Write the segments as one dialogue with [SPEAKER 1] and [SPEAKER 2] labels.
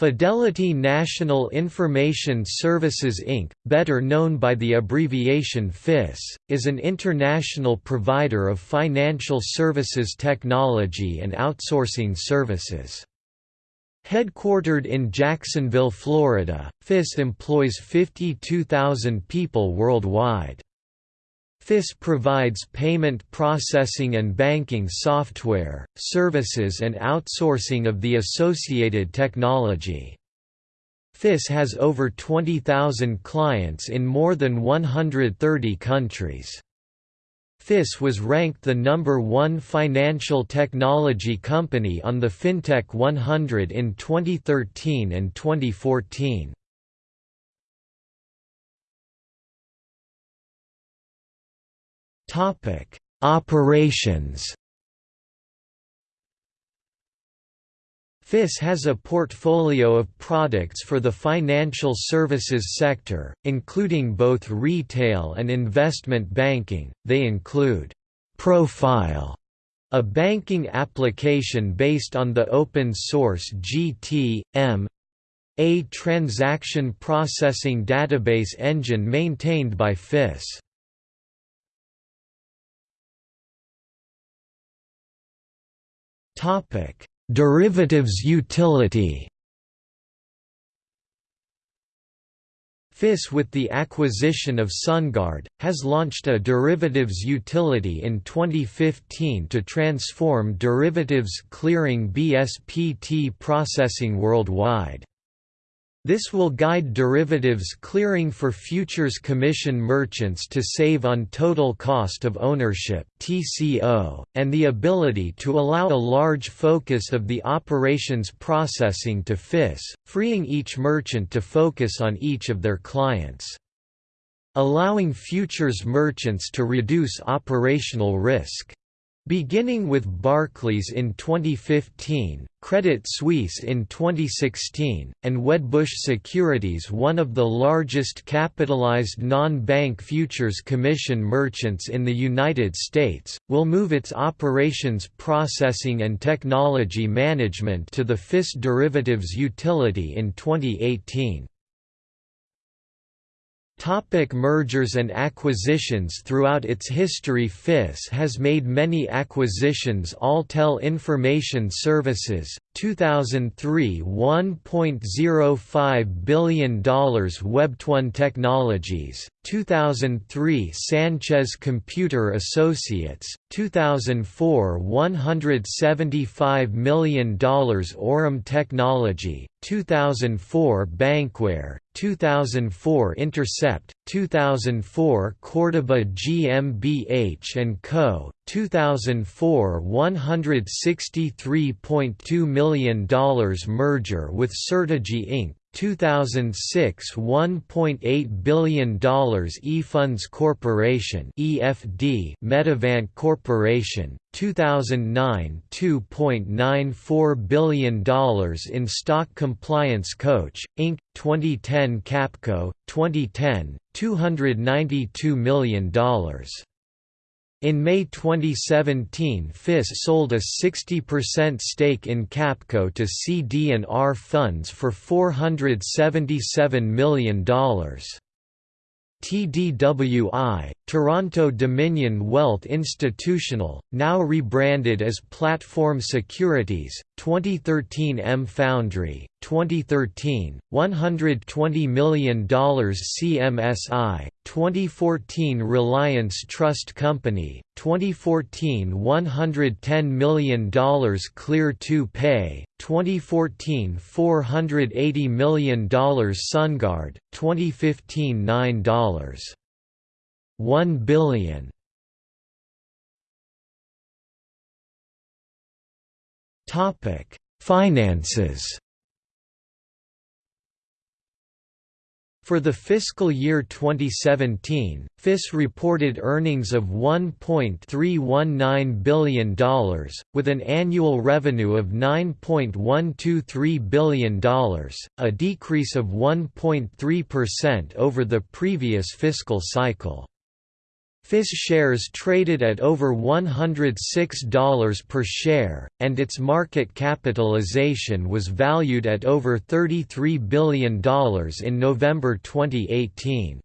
[SPEAKER 1] Fidelity National Information Services Inc., better known by the abbreviation FIS, is an international provider of financial services technology and outsourcing services. Headquartered in Jacksonville, Florida, FIS employs 52,000 people worldwide. FIS provides payment processing and banking software, services and outsourcing of the associated technology. FIS has over 20,000 clients in more than 130 countries. FIS was ranked the number one financial technology company on the FinTech 100 in 2013 and 2014. Topic: Operations. FIS has a portfolio of products for the financial services sector, including both retail and investment banking. They include Profile, a banking application based on the open source GT.M, a transaction processing database engine maintained by FIS. Topic: Derivatives utility. FIS with the acquisition of SunGard, has launched a derivatives utility in 2015 to transform derivatives clearing BSPT processing worldwide. This will guide derivatives clearing for futures commission merchants to save on total cost of ownership (TCO) and the ability to allow a large focus of the operations processing to FIS, freeing each merchant to focus on each of their clients. Allowing futures merchants to reduce operational risk. Beginning with Barclays in 2015, Credit Suisse in 2016, and Wedbush Securities one of the largest capitalized non-bank futures commission merchants in the United States, will move its operations processing and technology management to the FIS derivatives utility in 2018. Topic mergers and acquisitions Throughout its history FIS has made many acquisitions Alltel Information Services, 2003 $1.05 billion Webtone Technologies, 2003 Sanchez Computer Associates, 2004 $175 million Aurum Technology, 2004 Bankware, 2004 Intercept, 2004 Cordoba GmbH & Co., 2004 $163.2 million merger with Certegy Inc., 2006 $1.8 billion eFunds Corporation EFD Metavante Corporation 2009 $2.94 billion in Stock Compliance Coach Inc 2010 Capco 2010 $292 million in May 2017 FIS sold a 60% stake in Capco to CD&R Funds for $477 million. TDWI, Toronto Dominion Wealth Institutional, now rebranded as Platform Securities, 2013 M Foundry, 2013, $120 million CMSI, 2014 Reliance Trust Company, 2014 $110 million Clear 2 Pay, 2014 $480 million SunGard, 2015 $9. 1 billion. Topic: Finances. For the fiscal year 2017, FIS reported earnings of $1.319 billion, with an annual revenue of $9.123 billion, a decrease of 1.3% over the previous fiscal cycle. FIS shares traded at over $106 per share, and its market capitalization was valued at over $33 billion in November 2018.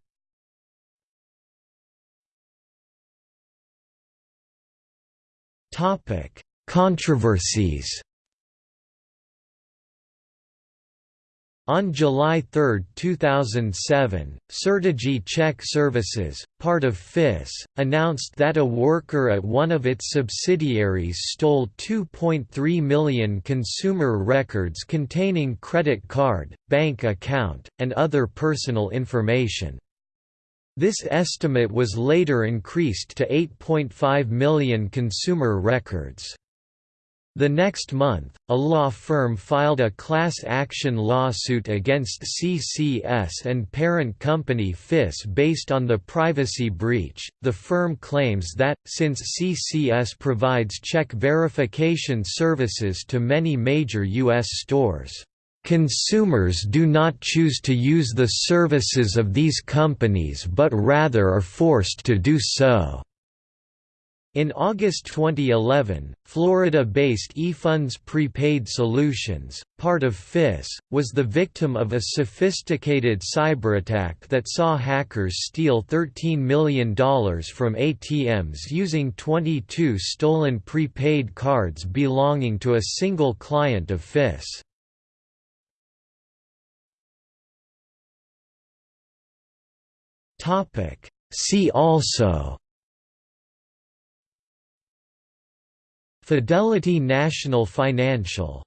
[SPEAKER 1] Controversies On July 3, 2007, Certegy Check Services, part of FIS, announced that a worker at one of its subsidiaries stole 2.3 million consumer records containing credit card, bank account, and other personal information. This estimate was later increased to 8.5 million consumer records. The next month, a law firm filed a class action lawsuit against CCS and parent company FIS based on the privacy breach. The firm claims that, since CCS provides check verification services to many major U.S. stores, consumers do not choose to use the services of these companies but rather are forced to do so. In August 2011, Florida-based eFunds Prepaid Solutions, part of FIS, was the victim of a sophisticated cyberattack that saw hackers steal $13 million from ATMs using 22 stolen prepaid cards belonging to a single client of FIS. See also Fidelity National Financial